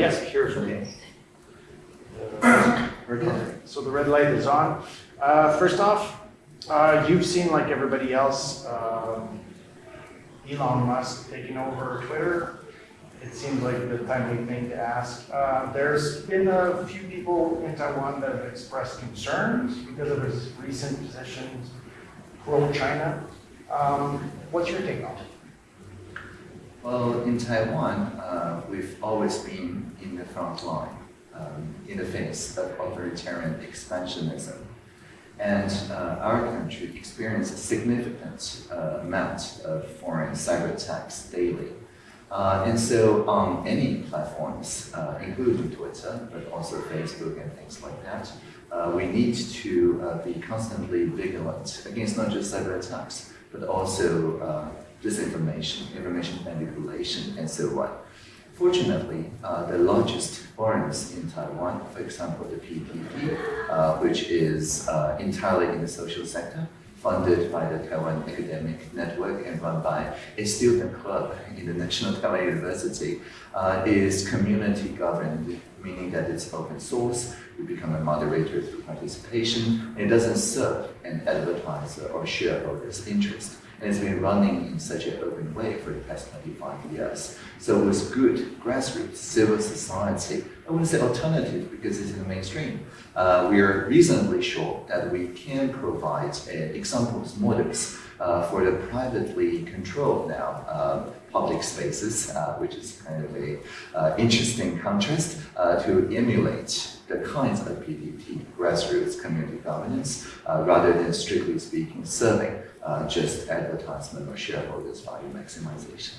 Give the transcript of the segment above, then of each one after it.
Yes, here's. We're. So the red light is on. Uh, First off, uh, you've seen, like everybody else, um, Elon Musk taking over Twitter. It seems like the timely thing to ask. Uh, There's been a few people in Taiwan that have expressed concerns because of his recent positions pro-China. Um, What's your take on it? Well, in Taiwan, uh, we've always been in the front line um, in the face of authoritarian expansionism. And uh, our country experiences a significant uh, amount of foreign cyber attacks daily. Uh, and so on any platforms, uh, including Twitter, but also Facebook and things like that, uh, we need to be constantly vigilant against not just cyber attacks, but also disinformation, information manipulation, and so on. Fortunately, uh, the largest forums in Taiwan, for example, the PTT, uh, which is uh, entirely in the social sector, funded by the Taiwan Academic Network and run by a student club in the National Taiwan University, uh, is community governed, meaning that it's open source, you become a moderator through participation, and it doesn't serve an advertiser or shareholder's interest. And it's been running in such an open way for the past 25 years. So it was good grassroots civil society, I wouldn't say alternative because it's in the mainstream. Uh, we are reasonably sure that we can provide uh, examples, models uh, for the privately controlled now uh, public spaces, uh, which is kind of a uh, interesting contrast to emulate the kinds of PTT, grassroots community governance, rather than strictly speaking serving uh, just advertisement or shareholders value maximization.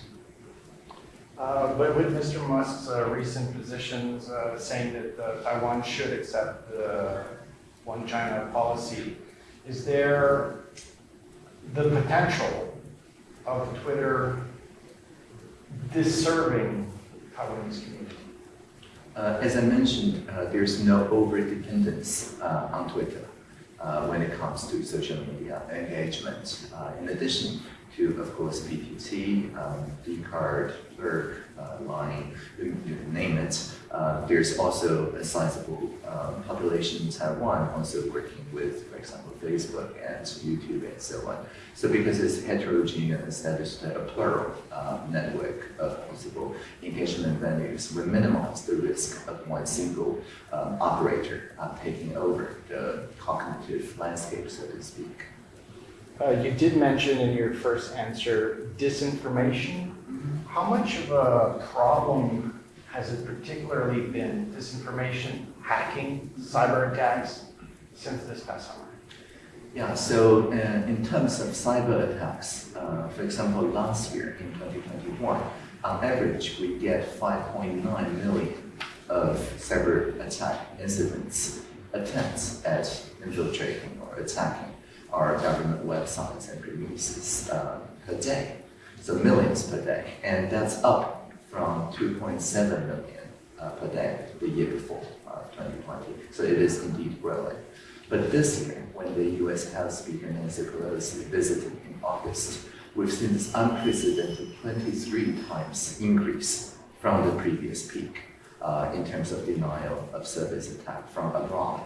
Uh, But with Mr. Musk's uh, recent positions uh, saying that uh, Taiwan should accept the one China policy, is there the potential of Twitter disserving Taiwanese community? Uh, as I mentioned, uh, there's no over-dependence uh, on Twitter uh, when it comes to social media engagement. Uh, in addition to, of course, PTT, um, uh, Line, you, name it. Uh, there's also a sizable um, population in Taiwan also working with, for example, Facebook and YouTube and so on. So because it's heterogeneous, that is a plural uh, network of possible engagement venues, we minimize the risk of one single um, operator uh, taking over the cognitive landscape, so to speak. Uh, You did mention in your first answer disinformation. How much of a problem has it particularly been, disinformation, hacking, cyber attacks, since this past summer? Yeah, so uh, in terms of cyber attacks, uh, for example, last year in 2021, on average, we get 5.9 million of cyber attack incidents, attempts at infiltrating or attacking our government websites and premises uh, per day. So millions per day, and that's up from 2.7 million uh, per day the year before, uh, 2020. So it is indeed growing. But this year, when the U.S. House Speaker Nancy Pelosi visited in August, we've seen this unprecedented 23 times increase from the previous peak uh, in terms of denial of service attack from abroad.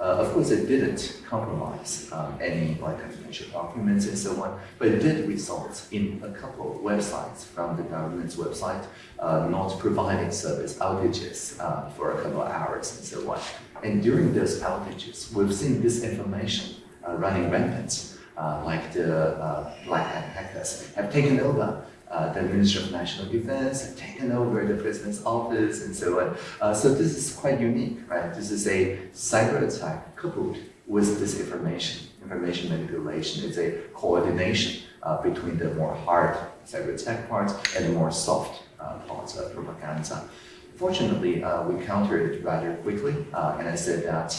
Uh, of course, it didn't compromise um, any like confidential documents and so on, but it did result in a couple of websites from the government's website uh, not providing service outages uh, for a couple of hours and so on. And during those outages, we've seen this information uh, running rampant, uh, like the uh, Black Hat hackers have taken over uh, the Ministry of National Defense, have taken over the President's office, and so on. Uh, so this is quite unique, right? This is a cyber attack coupled with disinformation, information manipulation. It's a coordination uh, between the more hard cyber attack parts and the more soft uh, parts of propaganda. Fortunately, uh, we countered it rather quickly, uh, and I said that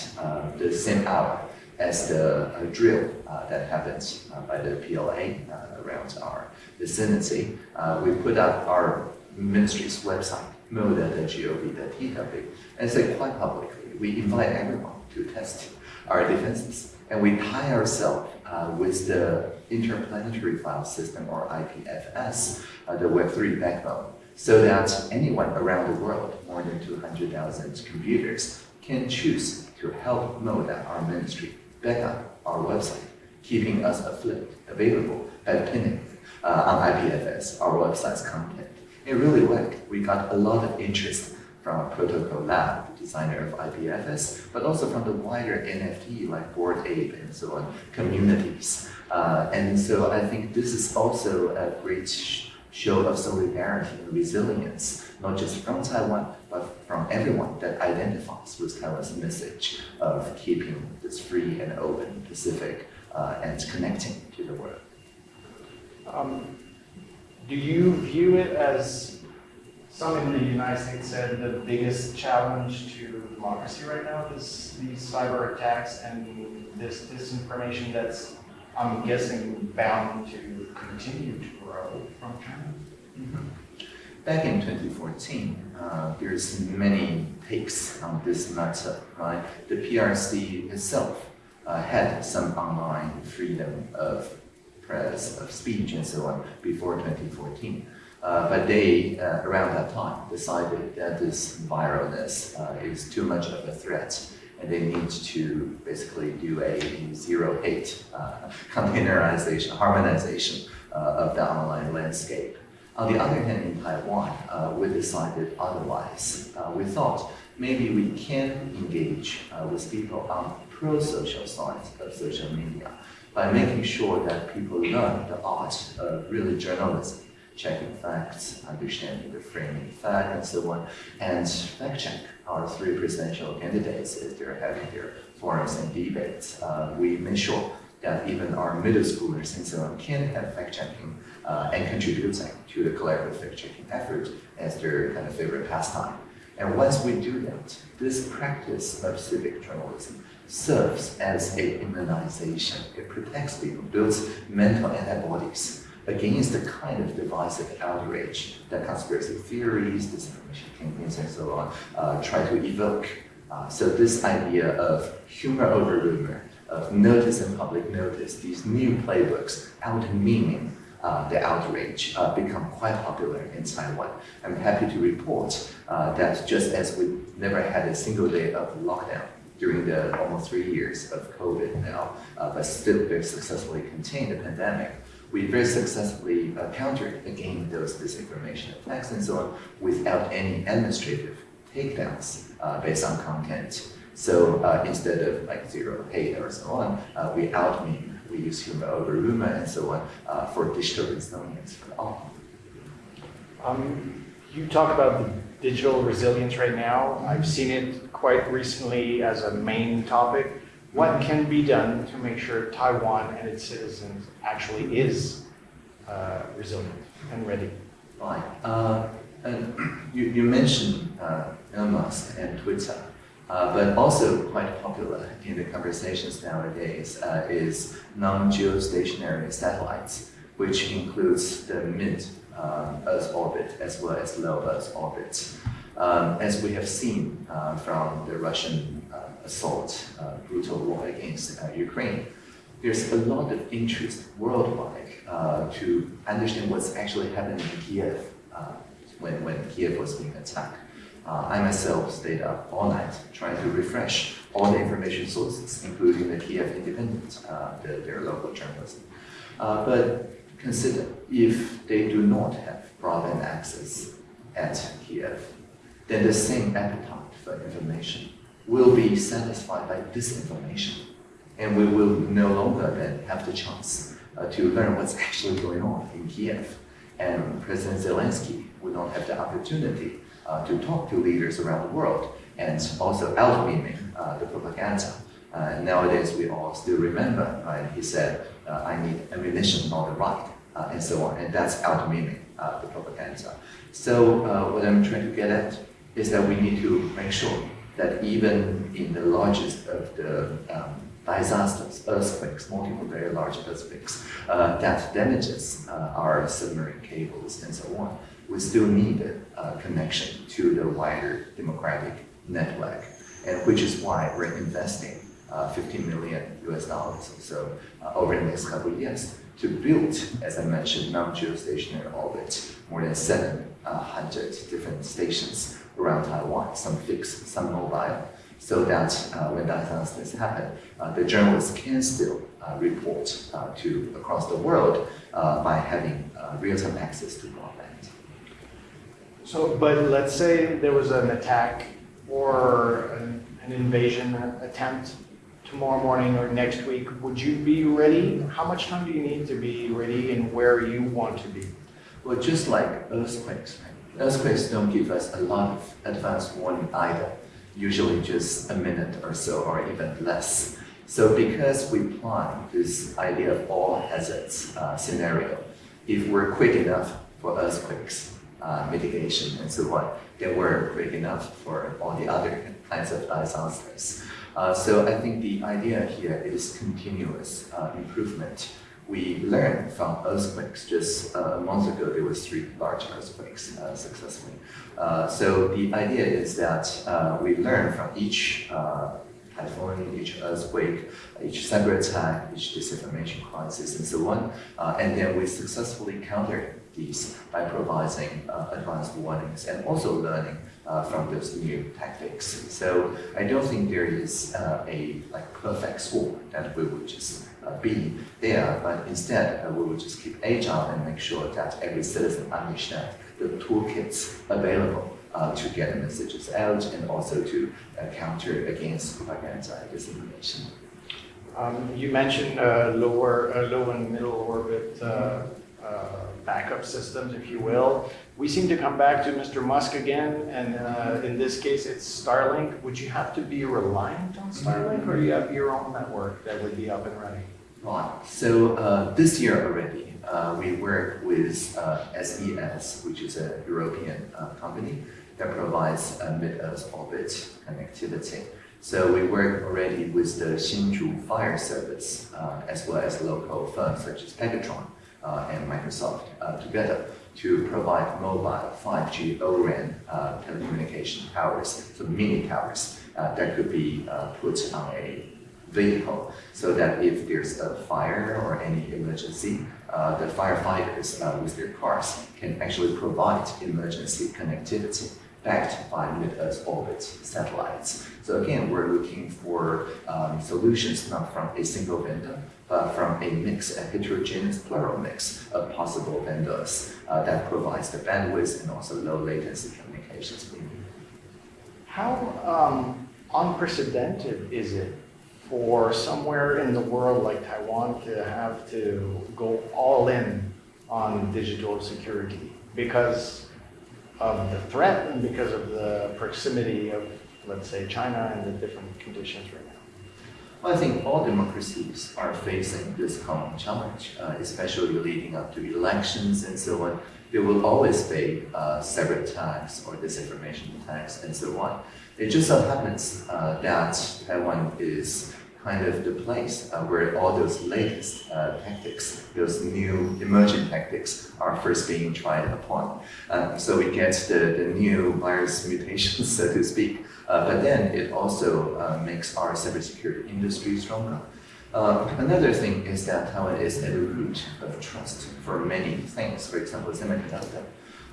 the same hour as the uh, drill uh, that happens uh, by the PLA uh, around our vicinity, uh, we put up our ministry's website, moda.gov.tw, and say quite publicly, we invite everyone to test our defenses, and we tie ourselves uh, with the Interplanetary File System, or IPFS, the Web3 backbone, so that anyone around the world, more than 200,000 computers, can choose to help mode our ministry, up our website, keeping us afloat, available at pinning uh, on IPFS, our website's content. It really worked. We got a lot of interest from a Protocol Lab, the designer of IPFS, but also from the wider NFT like Bored Ape and so on communities. Uh, and so I think this is also a great show of solidarity and resilience, not just from Taiwan, but from everyone that identifies with Taiwan's message of keeping this free and open Pacific uh, and connecting to the world. Um, do you view it as some in the United States said the biggest challenge to democracy right now is these cyber attacks and this disinformation that's, I'm guessing, bound to continue to grow from China? Back in 2014, uh, there's many takes on this matter, right? The PRC itself uh, had some online freedom of press, of speech, and so on before 2014. Uh, but they, uh, around that time, decided that this viralness uh, is too much of a threat and they need to basically do a zero hate uh, containerization, harmonization uh, of the online landscape. On the other hand, in Taiwan, uh, we decided otherwise. we thought maybe we can engage with people on pro-social sides of social media by making sure that people learn the art of really journalism, checking facts, understanding the framing fact, and so on, and fact check our three presidential candidates as they're having their forums and debates. Uh, we make sure that even our middle schoolers and so on can have fact checking uh, and contributing to the collaborative fact checking effort as their kind of favorite pastime. And once we do that, this practice of civic journalism serves as a immunization. It protects people, builds mental antibodies against the kind of divisive outrage that conspiracy theories, disinformation campaigns, and so on uh, try to evoke. Uh, so this idea of humor over rumor, of notice and public notice, these new playbooks, out meaning uh, the outrage uh, become quite popular in Taiwan. I'm happy to report uh, that just as we never had a single day of lockdown during the almost three years of COVID now, uh, but still very successfully contained the pandemic. We very successfully uh, countered again those disinformation attacks and so on without any administrative takedowns uh, based on content. So uh, instead of like zero hate or so on, uh, we out meme, we use humor over rumor and so on uh, for digital resilience for all. Um, you talk about the digital resilience right now. I've seen it quite recently as a main topic. What can be done to make sure Taiwan and its citizens actually is uh, resilient and ready? Right. Uh, and you, you mentioned uh, Elon Musk and Twitter, uh, but also quite popular in the conversations nowadays uh, is non-geostationary satellites, which includes the mid um, Earth orbit as well as low Earth orbit. Um, as we have seen uh, from the Russian uh, assault, uh, brutal war against uh, Ukraine, there's a lot of interest worldwide uh, to understand what's actually happening in Kiev uh, when, when Kiev was being attacked. I myself stayed up all night trying to refresh all the information sources, including the Kiev Independent, the, their local journalism. but consider if they do not have broadband access at Kiev, then the same appetite for information will be satisfied by disinformation. And we will no longer then have the chance uh, to learn what's actually going on in Kiev. And President Zelensky will not have the opportunity uh, to talk to leaders around the world and also out-meming uh, the propaganda. Uh, nowadays, we all still remember, right? He said, uh, I need ammunition, not a right, uh, and so on. And that's out-meming the propaganda. So what I'm trying to get at is that we need to make sure that even in the largest of the um, disasters, earthquakes, multiple very large earthquakes, uh, that damages uh, our submarine cables and so on, we still need a connection to the wider democratic network, and which is why we're investing uh, 15 million US dollars or so uh, over the next couple of years to build, as I mentioned, non-geostationary orbit, more than 700 different stations around Taiwan, some fixed, some mobile, so that uh, when disasters happen, uh, the journalists can still uh, report uh, to across the world uh, by having uh, real-time access to broadband. So, but let's say there was an attack or an, an invasion attempt tomorrow morning or next week, would you be ready? How much time do you need to be ready and where you want to be? Well, just like earthquakes, right? Earthquakes don't give us a lot of advance warning either, usually just a minute or so or even less. So because we plan this idea of all hazards uh, scenario, if we're quick enough for earthquakes, uh, mitigation and so on, then we're quick enough for all the other kinds of disasters. Uh, so I think the idea here is continuous uh, improvement. We learned from earthquakes. Just uh, a month ago, there was three large earthquakes uh, successfully. Uh, so the idea is that uh, we learn from each typhoon, each earthquake, each cyber attack, each disinformation crisis, and so on. Uh, and then we successfully counter these by providing uh, advanced warnings and also learning uh, from those new tactics. So I don't think there is uh, a like perfect score that we would just uh, be there, but instead uh, we will just keep agile and make sure that every citizen understands the toolkits available uh, to get the messages out and also to counter against propaganda and disinformation. Um, you mentioned lower, low and middle orbit uh, backup systems, if you will. We seem to come back to Mr. Musk again, and uh, in this case, it's Starlink. Would you have to be reliant on Starlink, or do you have your own network that would be up and running? Right. So uh, this year already, uh, we work with uh, SES, which is a European uh, company that provides mid-Earth orbit connectivity. So we work already with the Hsinchu Fire Service, uh, as well as local firms such as Pegatron uh, and Microsoft together to provide mobile 5G O-RAN telecommunication towers, so mini towers that could be put on a vehicle so that if there's a fire or any emergency, uh, the firefighters uh, with their cars can actually provide emergency connectivity backed by mid-Earth orbit satellites. So again, we're looking for um, solutions not from a single vendor, but from a mix, a heterogeneous plural mix of possible vendors uh, that provides the bandwidth and also low latency communications. How um, unprecedented is it for somewhere in the world like Taiwan to have to go all in on digital security because of the threat and because of the proximity of, let's say, China and the different conditions right now? Well, I think all democracies are facing this common challenge, uh, especially leading up to elections and so on. There will always be uh, attacks or disinformation attacks and so on. It just so happens uh, that Taiwan is kind of the place uh, where all those latest uh, tactics, those new emerging tactics are first being tried upon. Uh, so we get the, the new virus mutations, so to speak, uh, but then it also uh, makes our cybersecurity industry stronger. Uh, another thing is that Taiwan is at the root of trust for many things, for example, semiconductor.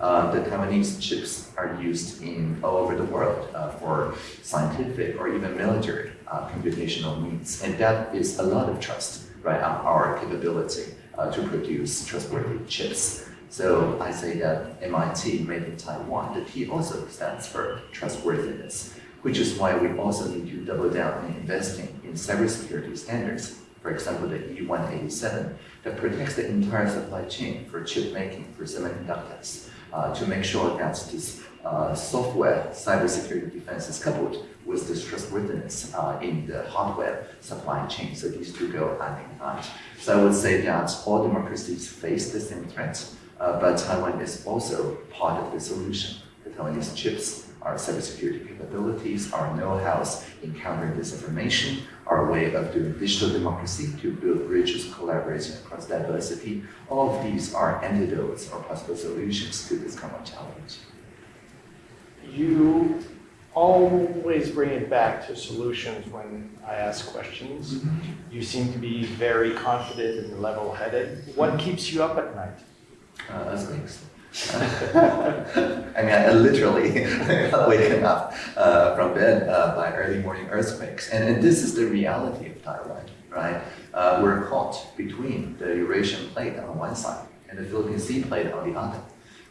Uh, the Taiwanese chips are used in all over the world uh, for scientific or even military uh, computational needs, and that is a lot of trust, right, on our capability uh, to produce trustworthy chips. So I say that MIT, made in Taiwan, the T also stands for trustworthiness, which is why we also need to double down in investing in cybersecurity standards. For example, the E187 that protects the entire supply chain for chip making for semiconductors uh, to make sure that this uh, software cybersecurity defense is coupled with this trustworthiness uh, in the hardware supply chain. So these two go hand in hand. So I would say that all democracies face the same threat, uh, but Taiwan is also part of the solution. The Taiwanese chips, our cybersecurity capabilities, our know-hows in countering disinformation, our way of doing digital democracy to build bridges collaborating across diversity. All of these are antidotes or possible solutions to this common challenge. You always bring it back to solutions when I ask questions. You seem to be very confident and level-headed. What keeps you up at night? Uh, earthquakes. I mean, I literally waken up uh, from bed uh, by early morning earthquakes. And, and, this is the reality of Taiwan, right? Uh, we're caught between the Eurasian plate on one side and the Philippine Sea plate on the other.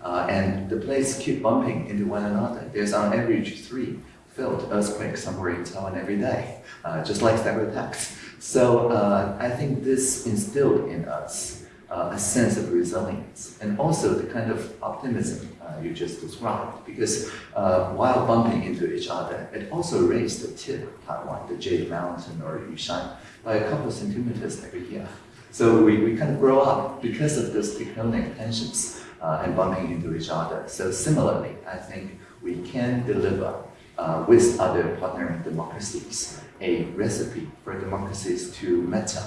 Uh, and the plates keep bumping into one another. There's on average three felt earthquakes somewhere in Taiwan every day, uh, just like cyber attacks. So uh, I think this instilled in us uh, a sense of resilience and also the kind of optimism uh, you just described. Because uh, while bumping into each other, it also raised the tip of Taiwan, the Jade Mountain or Yushan, by a couple of centimeters every year. So we, we kind of grow up because of those tectonic tensions uh, and bumping into each other. So similarly, I think we can deliver uh, with other partner democracies a recipe for democracies to matter,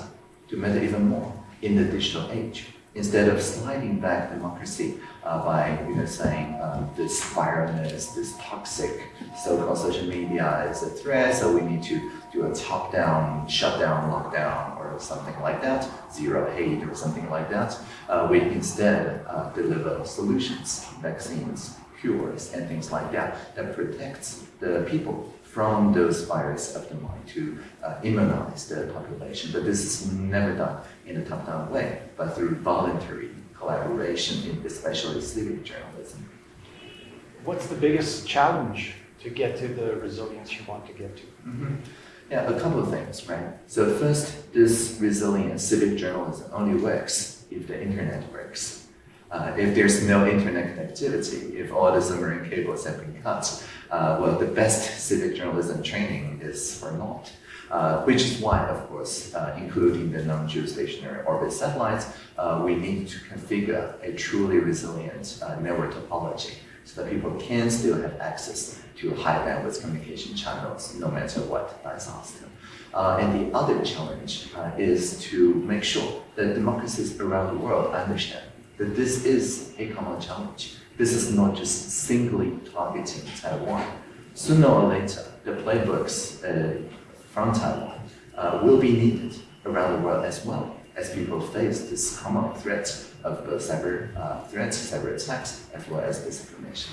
to matter even more in the digital age. Instead of sliding back democracy uh, by you know, saying um, this virus, this toxic so-called social media is a threat, so we need to do a top-down, shutdown, lockdown, or something like that, zero hate or something like that. Uh, we instead uh, deliver solutions, vaccines, cures, and things like that, that protects the people from those virus of the mind to uh, immunize the population. But this is never done in a top-down way, but through voluntary collaboration, in especially civic journalism. What's the biggest challenge to get to the resilience you want to get to? Mm -hmm. Yeah, a couple of things, right? So first, this resilient civic journalism only works if the internet works. Uh, if there's no internet connectivity, if all the submarine cables have been cut, uh, well, the best civic journalism training is for naught. Uh, which is why, of course, uh, including the non-geostationary orbit satellites, uh, we need to configure a truly resilient uh, network topology so that people can still have access to high bandwidth communication channels no matter what disaster. Uh, and the other challenge is to make sure that democracies around the world understand that this is a common challenge. This is not just singly targeting Taiwan. Sooner or later, the playbooks uh, from Taiwan uh, will be needed around the world as well as people face this common threat of both cyber uh, threats, cyber attacks, as well as disinformation.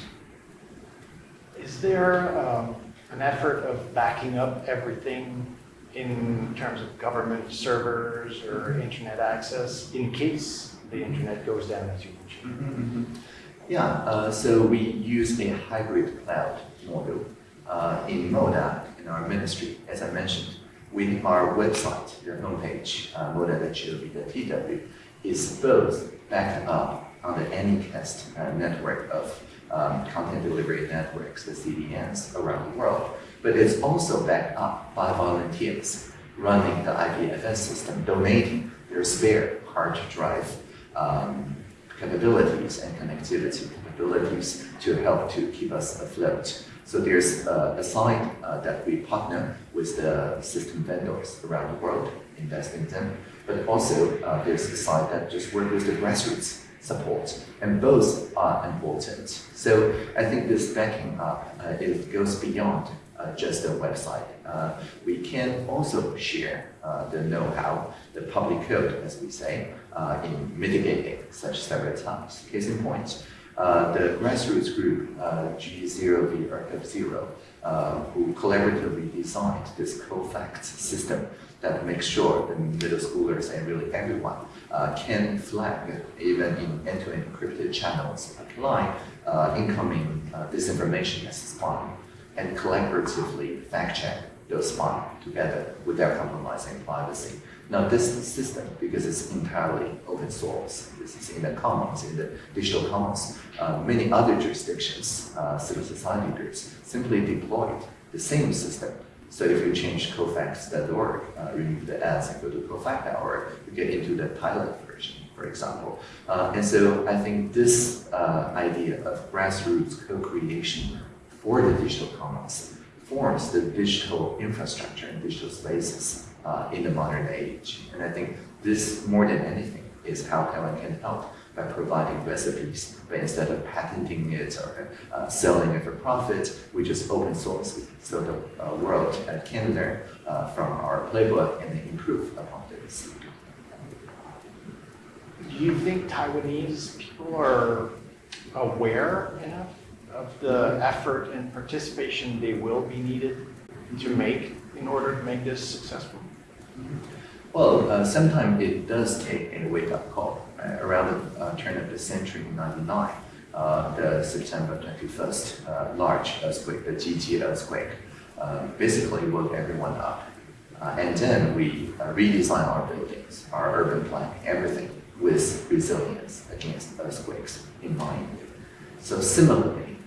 Is there um, an effort of backing up everything in terms of government servers or internet access in case the internet goes down, as you mentioned. Mm -hmm, mm -hmm. Yeah, uh, so we use a hybrid cloud model uh, in MODA, in our ministry, as I mentioned. We, our website, your homepage, uh, moda.gov.tw, is both backed up on the Anycast uh, network of um, content delivery networks, the CDNs around the world, but it's also backed up by volunteers running the IPFS system, donating their spare hard drive um, capabilities and connectivity capabilities to help to keep us afloat. So there's uh, a side uh, that we partner with the system vendors around the world, invest in them, but also uh, there's a side that just work with the grassroots support, and both are important. So I think this backing up, uh, it goes beyond just a website. Uh, we can also share uh, the know-how, the public code, as we say, uh, in mitigating such cyber attacks. Case in point, uh, the grassroots group G0V Archive Zero, who collaboratively designed this COFACT system that makes sure the middle schoolers and really everyone uh, can flag, even in end-to-end -end encrypted channels, apply uh, incoming uh, disinformation as spy and collaboratively fact-check those spy together without compromising privacy. Now this system, because it's entirely open source, this is in the commons, in the digital commons, uh, many other jurisdictions, uh, civil society groups, simply deployed the same system. So if you change cofax.org, uh, remove the ads and go to cofact.org, you get into the pilot version, for example. Uh, and so I think this uh, idea of grassroots co-creation for the digital commons forms the digital infrastructure and digital spaces uh, in the modern age. And I think this, more than anything, is how Taiwan can help by providing recipes. But instead of patenting it or uh, selling it for profit, we just open source so the uh, world can learn uh, from our playbook and improve upon this. Do you think Taiwanese people are aware enough of the effort and participation they will be needed to make in order to make this successful? Well, uh, sometimes it does take a wake-up call. Uh, around the uh, turn of the century, 99, uh, the September 21st uh, large earthquake, the Jiji earthquake, uh, basically woke everyone up. And then we redesigned our buildings, our urban planning, everything with resilience against earthquakes in mind. So similarly,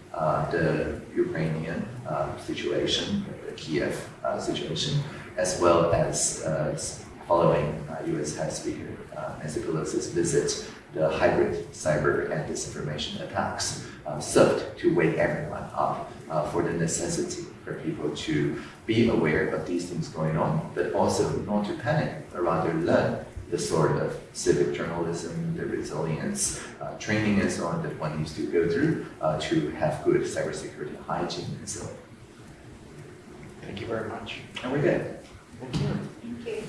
the Ukrainian uh, situation, the Kiev uh, situation, as well as uh, following uh, U.S. Head Speaker uh, Nancy Pelosi's visit, the hybrid cyber and disinformation attacks uh, served to wake everyone up uh, for the necessity for people to be aware of these things going on, but also not to panic, but rather learn the sort of civic journalism, the resilience uh, training and so on that one needs to go through uh, to have good cybersecurity hygiene and so on. Thank you very much. And we're good. Thank you. Thank you.